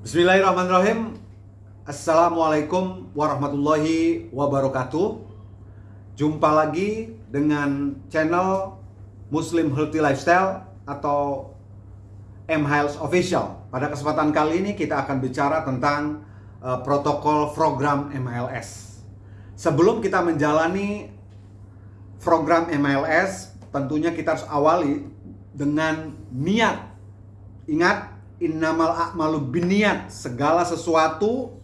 Bismillahirrahmanirrahim. Assalamualaikum warahmatullahi wabarakatuh. Jumpa lagi dengan channel Muslim Healthy Lifestyle atau M Health Official. Pada kesempatan kali ini kita akan bicara tentang uh, protokol program MLS Sebelum kita menjalani program MLS Tentunya kita harus awali dengan niat. Ingat innamal a'malu biniat segala sesuatu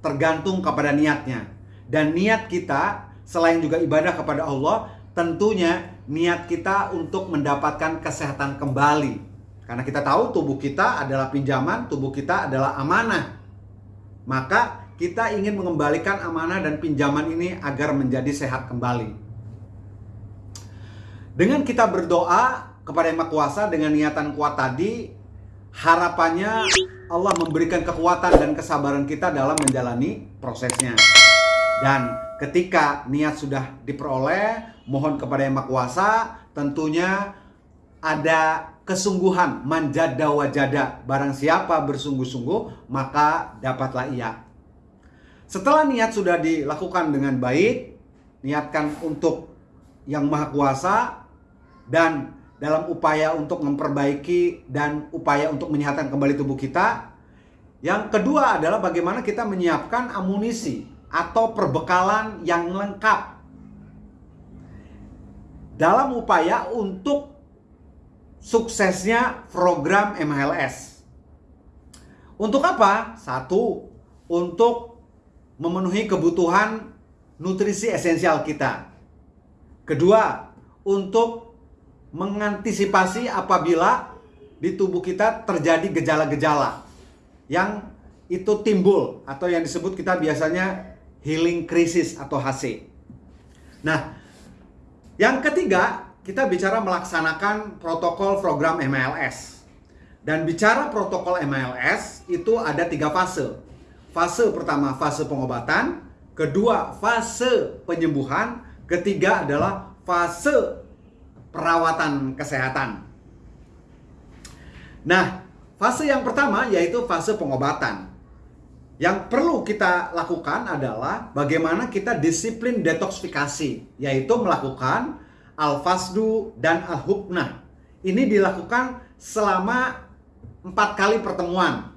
tergantung kepada niatnya. Dan niat kita selain juga ibadah kepada Allah tentunya niat kita untuk mendapatkan kesehatan kembali. Karena kita tahu tubuh kita adalah pinjaman tubuh kita adalah amanah. Maka kita ingin mengembalikan amanah dan pinjaman ini agar menjadi sehat kembali. Dengan kita berdoa kepada Yang Maha Kuasa dengan niatan kuat tadi harapannya Allah memberikan kekuatan dan kesabaran kita dalam menjalani prosesnya. Dan ketika niat sudah diperoleh, mohon kepada Yang Maha Kuasa, tentunya ada kesungguhan manjada wajada. Barang siapa bersungguh-sungguh, maka dapatlah ia. Setelah niat sudah dilakukan dengan baik, niatkan untuk Yang Maha Kuasa dan dalam upaya untuk memperbaiki dan upaya untuk menyehatkan kembali tubuh kita. Yang kedua adalah bagaimana kita menyiapkan amunisi atau perbekalan yang lengkap dalam upaya untuk suksesnya program MLS. Untuk apa? Satu, untuk memenuhi kebutuhan nutrisi esensial kita. Kedua, untuk mengantisipasi apabila di tubuh kita terjadi gejala-gejala yang itu timbul atau yang disebut kita biasanya healing crisis atau HC. Nah, yang ketiga kita bicara melaksanakan protokol program MLS. Dan bicara protokol MLS itu ada tiga fase. Fase pertama fase pengobatan, kedua fase penyembuhan, ketiga adalah fase perawatan kesehatan. Nah, fase yang pertama yaitu fase pengobatan. Yang perlu kita lakukan adalah bagaimana kita disiplin detoksifikasi, yaitu melakukan al-fasdu dan al-huknah. Ini dilakukan selama empat kali pertemuan,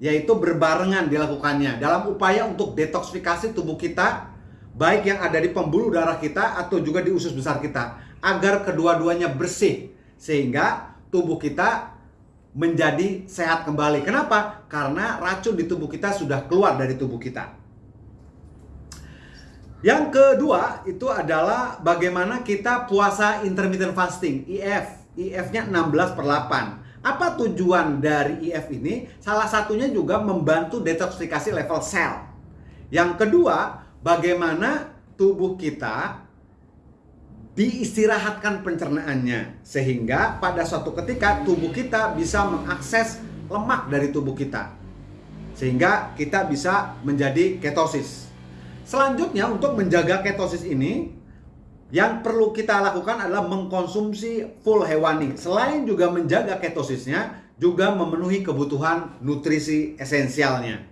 yaitu berbarengan dilakukannya dalam upaya untuk detoksifikasi tubuh kita, baik yang ada di pembuluh darah kita atau juga di usus besar kita agar kedua-duanya bersih sehingga tubuh kita menjadi sehat kembali. Kenapa? Karena racun di tubuh kita sudah keluar dari tubuh kita. Yang kedua itu adalah bagaimana kita puasa intermittent fasting, IF. IF-nya 16 per 8. Apa tujuan dari IF ini? Salah satunya juga membantu detoksifikasi level sel. Yang kedua, bagaimana tubuh kita diistirahatkan pencernaannya sehingga pada suatu ketika tubuh kita bisa mengakses lemak dari tubuh kita sehingga kita bisa menjadi ketosis. Selanjutnya untuk menjaga ketosis ini yang perlu kita lakukan adalah mengkonsumsi full hewani. Selain juga menjaga ketosisnya, juga memenuhi kebutuhan nutrisi esensialnya.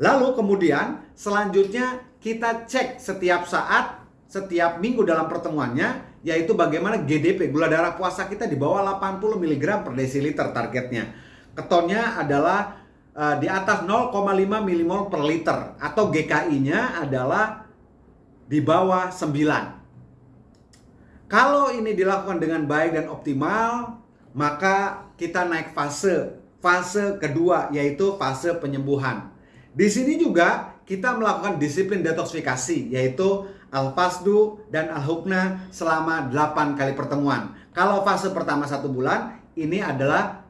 Lalu kemudian selanjutnya kita cek setiap saat setiap minggu dalam pertemuannya yaitu bagaimana GDP gula darah puasa kita di bawah 80 mg per desiliter targetnya. Ketonnya adalah uh, di atas 0,5 mmol per liter atau GKI-nya adalah di bawah 9. Kalau ini dilakukan dengan baik dan optimal, maka kita naik fase. Fase kedua yaitu fase penyembuhan. Di sini juga kita melakukan disiplin detoksifikasi yaitu Al-Fasdu dan Al-Hukna selama 8 kali pertemuan. Kalau fase pertama satu bulan, ini adalah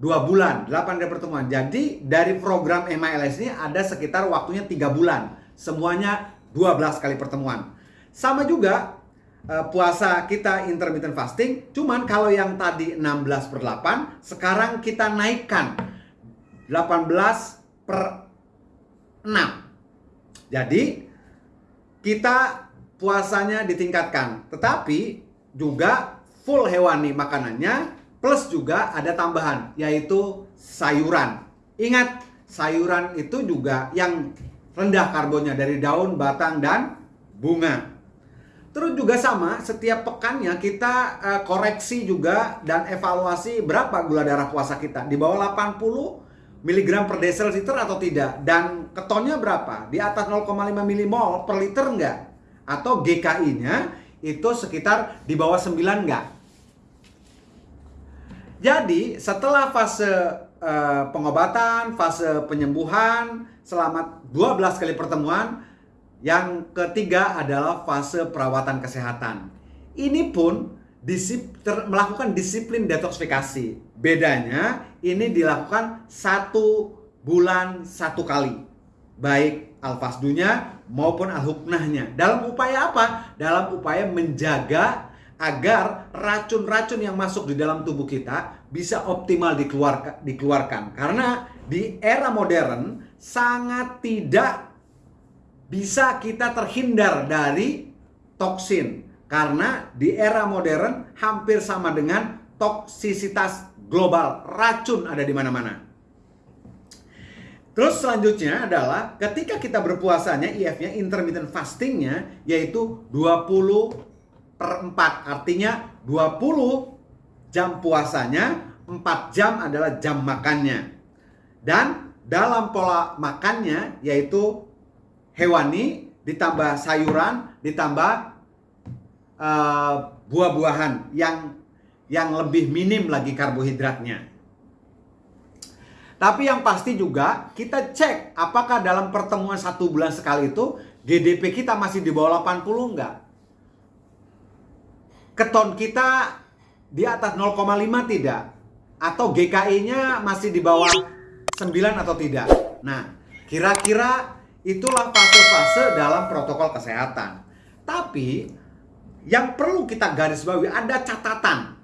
dua bulan, 8 kali pertemuan. Jadi dari program MILS ini ada sekitar waktunya tiga bulan. Semuanya 12 kali pertemuan. Sama juga uh, puasa kita intermittent fasting, cuman kalau yang tadi 16 per 8, sekarang kita naikkan 18 per 6. Jadi kita puasanya ditingkatkan, tetapi juga full hewani makanannya plus juga ada tambahan yaitu sayuran. Ingat, sayuran itu juga yang rendah karbonnya dari daun, batang, dan bunga. Terus juga sama, setiap pekannya kita uh, koreksi juga dan evaluasi berapa gula darah puasa kita. Di bawah 80 mg per desiliter atau tidak. Dan ketonnya berapa? Di atas 0,5 mmol per liter enggak? Atau GKI-nya itu sekitar di bawah 9 enggak? Jadi setelah fase uh, pengobatan, fase penyembuhan selama 12 kali pertemuan, yang ketiga adalah fase perawatan kesehatan. Ini pun disip, ter, melakukan disiplin detoksifikasi. Bedanya ini dilakukan satu bulan satu kali. Baik al-fasdunya maupun al-huknahnya. Dalam upaya apa? Dalam upaya menjaga agar racun-racun yang masuk di dalam tubuh kita bisa optimal dikeluarkan, dikeluarkan. Karena di era modern sangat tidak bisa kita terhindar dari toksin karena di era modern hampir sama dengan toksisitas global racun ada di mana-mana. Terus selanjutnya adalah ketika kita berpuasanya IF-nya intermittent fastingnya yaitu 20 per 4 artinya 20 jam puasanya 4 jam adalah jam makannya dan dalam pola makannya yaitu hewani, ditambah sayuran, ditambah uh, buah-buahan yang yang lebih minim lagi karbohidratnya. Tapi yang pasti juga kita cek apakah dalam pertemuan satu bulan sekali itu GDP kita masih di bawah 80 enggak? Keton kita di atas 0,5 tidak? Atau GKI-nya masih di bawah 9 atau tidak? Nah, kira-kira Itulah fase-fase dalam protokol kesehatan. Tapi yang perlu kita garis bawahi ada catatan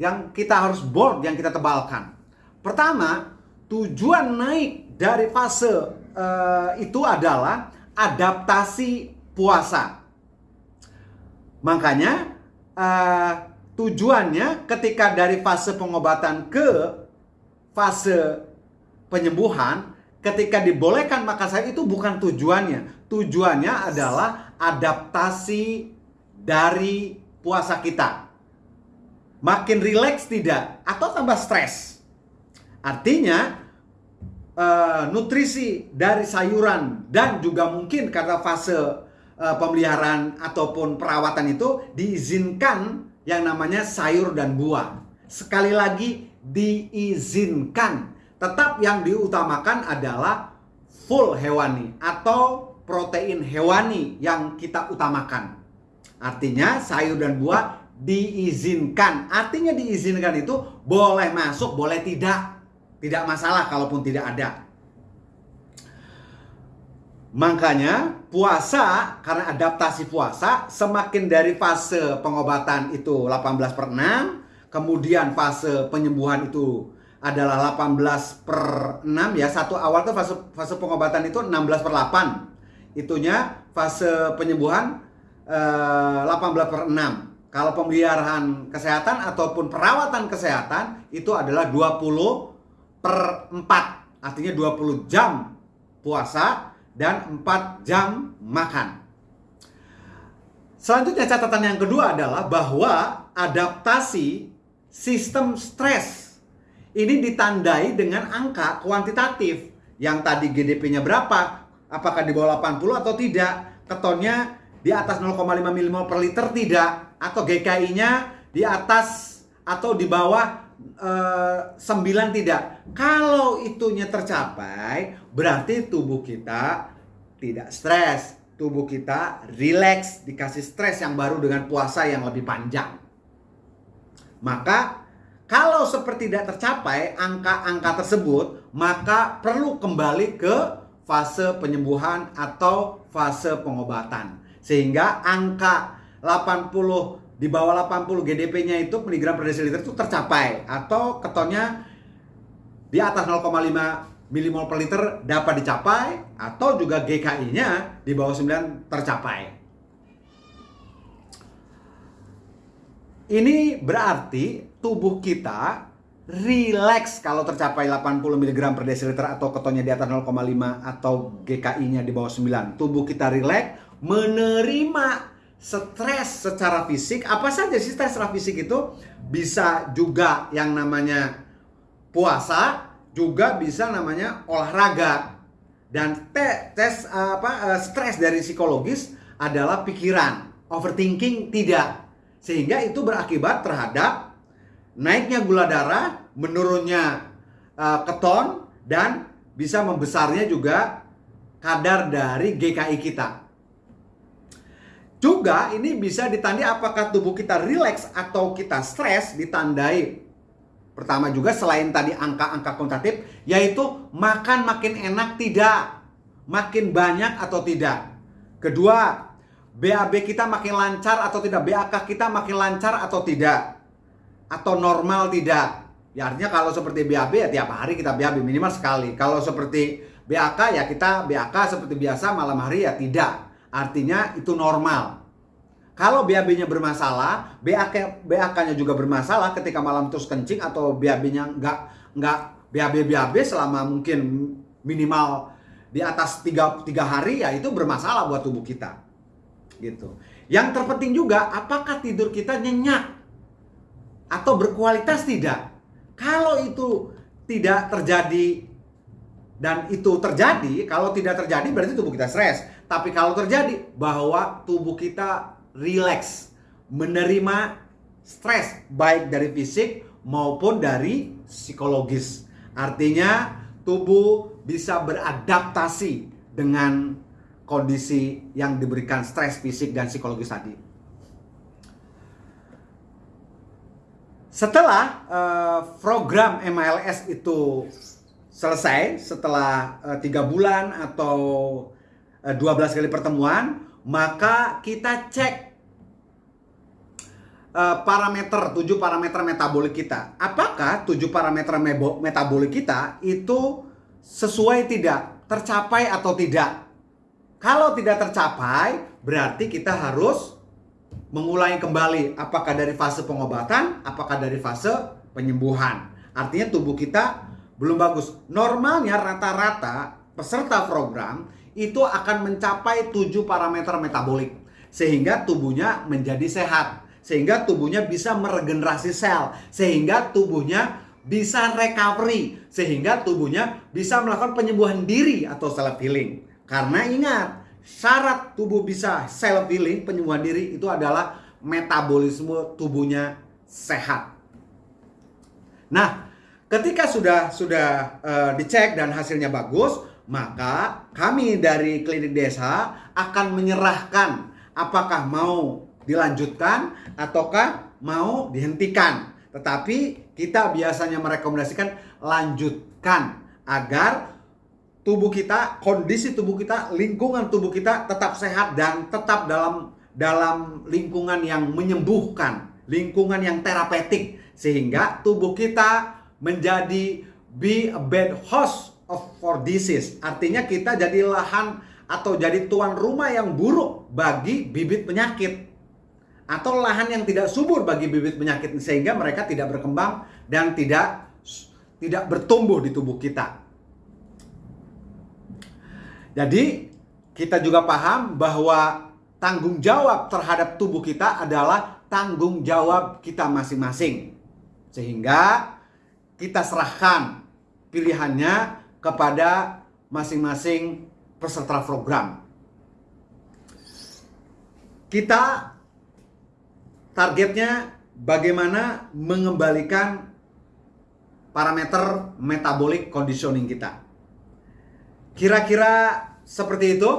yang kita harus board yang kita tebalkan. Pertama, tujuan naik dari fase uh, itu adalah adaptasi puasa. Makanya uh, tujuannya ketika dari fase pengobatan ke fase penyembuhan ketika dibolehkan makan sayur itu bukan tujuannya. Tujuannya adalah adaptasi dari puasa kita. Makin rileks tidak atau tambah stres. Artinya uh, nutrisi dari sayuran dan juga mungkin karena fase uh, pemeliharaan ataupun perawatan itu diizinkan yang namanya sayur dan buah. Sekali lagi diizinkan Tetap yang diutamakan adalah full hewani atau protein hewani yang kita utamakan. Artinya sayur dan buah diizinkan. Artinya diizinkan itu boleh masuk, boleh tidak. Tidak masalah kalaupun tidak ada. Makanya puasa karena adaptasi puasa semakin dari fase pengobatan itu 18 per 6 kemudian fase penyembuhan itu adalah 18 per 6 ya. Satu awal tuh fase, fase pengobatan itu 16 per 8. Itunya fase penyembuhan eh, 18 per 6. Kalau pemeliharaan kesehatan ataupun perawatan kesehatan itu adalah 20 per 4. Artinya 20 jam puasa dan 4 jam makan. Selanjutnya catatan yang kedua adalah bahwa adaptasi sistem stres ini ditandai dengan angka kuantitatif. Yang tadi GDP-nya berapa? Apakah di bawah 80 atau tidak? Ketonnya di atas 0,5 mmol per liter tidak? Atau GKI-nya di atas atau di bawah uh, eh, 9 tidak? Kalau itunya tercapai, berarti tubuh kita tidak stres. Tubuh kita rileks, dikasih stres yang baru dengan puasa yang lebih panjang. Maka kalau seperti tidak tercapai angka-angka tersebut, maka perlu kembali ke fase penyembuhan atau fase pengobatan. Sehingga angka 80 di bawah 80 GDP-nya itu miligram per desiliter itu tercapai atau ketonnya di atas 0,5 milimol per liter dapat dicapai atau juga GKI-nya di bawah 9 tercapai. Ini berarti tubuh kita relax kalau tercapai 80 mg per desiliter atau ketonnya di atas 0,5 atau GKI-nya di bawah 9. Tubuh kita relax menerima stres secara fisik. Apa saja sih stres secara fisik itu? Bisa juga yang namanya puasa, juga bisa namanya olahraga. Dan tes apa stres dari psikologis adalah pikiran, overthinking tidak. Sehingga itu berakibat terhadap naiknya gula darah, menurunnya uh, keton dan bisa membesarnya juga kadar dari GKI kita. Juga ini bisa ditandai apakah tubuh kita rileks atau kita stres ditandai pertama juga selain tadi angka-angka kuantitatif yaitu makan makin enak tidak, makin banyak atau tidak. Kedua, BAB kita makin lancar atau tidak, BAK kita makin lancar atau tidak atau normal tidak. Ya artinya kalau seperti BAB ya tiap hari kita BAB minimal sekali. Kalau seperti BAK ya kita BAK seperti biasa malam hari ya tidak. Artinya itu normal. Kalau BAB-nya bermasalah, BAK BAK-nya juga bermasalah ketika malam terus kencing atau BAB-nya nggak nggak BAB BAB selama mungkin minimal di atas tiga, tiga hari ya itu bermasalah buat tubuh kita. Gitu. Yang terpenting juga apakah tidur kita nyenyak? atau berkualitas tidak. Kalau itu tidak terjadi dan itu terjadi, kalau tidak terjadi berarti tubuh kita stres. Tapi kalau terjadi bahwa tubuh kita rileks, menerima stres baik dari fisik maupun dari psikologis. Artinya tubuh bisa beradaptasi dengan kondisi yang diberikan stres fisik dan psikologis tadi. Setelah uh, program MLS itu selesai, setelah uh, tiga bulan atau uh, eh, 12 kali pertemuan, maka kita cek uh, parameter, tujuh parameter metabolik kita. Apakah tujuh parameter metabolik kita itu sesuai tidak, tercapai atau tidak? Kalau tidak tercapai, berarti kita harus mengulangi kembali apakah dari fase pengobatan, apakah dari fase penyembuhan. Artinya tubuh kita belum bagus. Normalnya rata-rata peserta program itu akan mencapai 7 parameter metabolik sehingga tubuhnya menjadi sehat, sehingga tubuhnya bisa meregenerasi sel, sehingga tubuhnya bisa recovery, sehingga tubuhnya bisa melakukan penyembuhan diri atau self healing. Karena ingat, syarat tubuh bisa self healing penyembuhan diri itu adalah metabolisme tubuhnya sehat. Nah, ketika sudah sudah uh, dicek dan hasilnya bagus, maka kami dari klinik desa akan menyerahkan apakah mau dilanjutkan ataukah mau dihentikan. Tetapi kita biasanya merekomendasikan lanjutkan agar tubuh kita, kondisi tubuh kita, lingkungan tubuh kita tetap sehat dan tetap dalam dalam lingkungan yang menyembuhkan, lingkungan yang terapeutik sehingga tubuh kita menjadi be a bad host of for disease. Artinya kita jadi lahan atau jadi tuan rumah yang buruk bagi bibit penyakit atau lahan yang tidak subur bagi bibit penyakit sehingga mereka tidak berkembang dan tidak tidak bertumbuh di tubuh kita. Jadi kita juga paham bahwa tanggung jawab terhadap tubuh kita adalah tanggung jawab kita masing-masing. Sehingga kita serahkan pilihannya kepada masing-masing peserta program. Kita targetnya bagaimana mengembalikan parameter metabolic conditioning kita. Kira-kira seperti itu.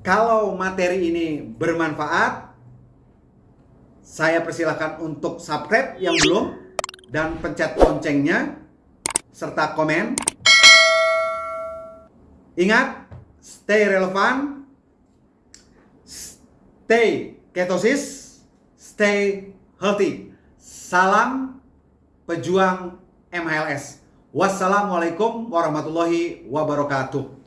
Kalau materi ini bermanfaat, saya persilahkan untuk subscribe yang belum dan pencet loncengnya serta komen. Ingat, stay relevan, stay ketosis, stay healthy. Salam pejuang MHLS. Wassalamualaikum warahmatullahi wabarakatuh.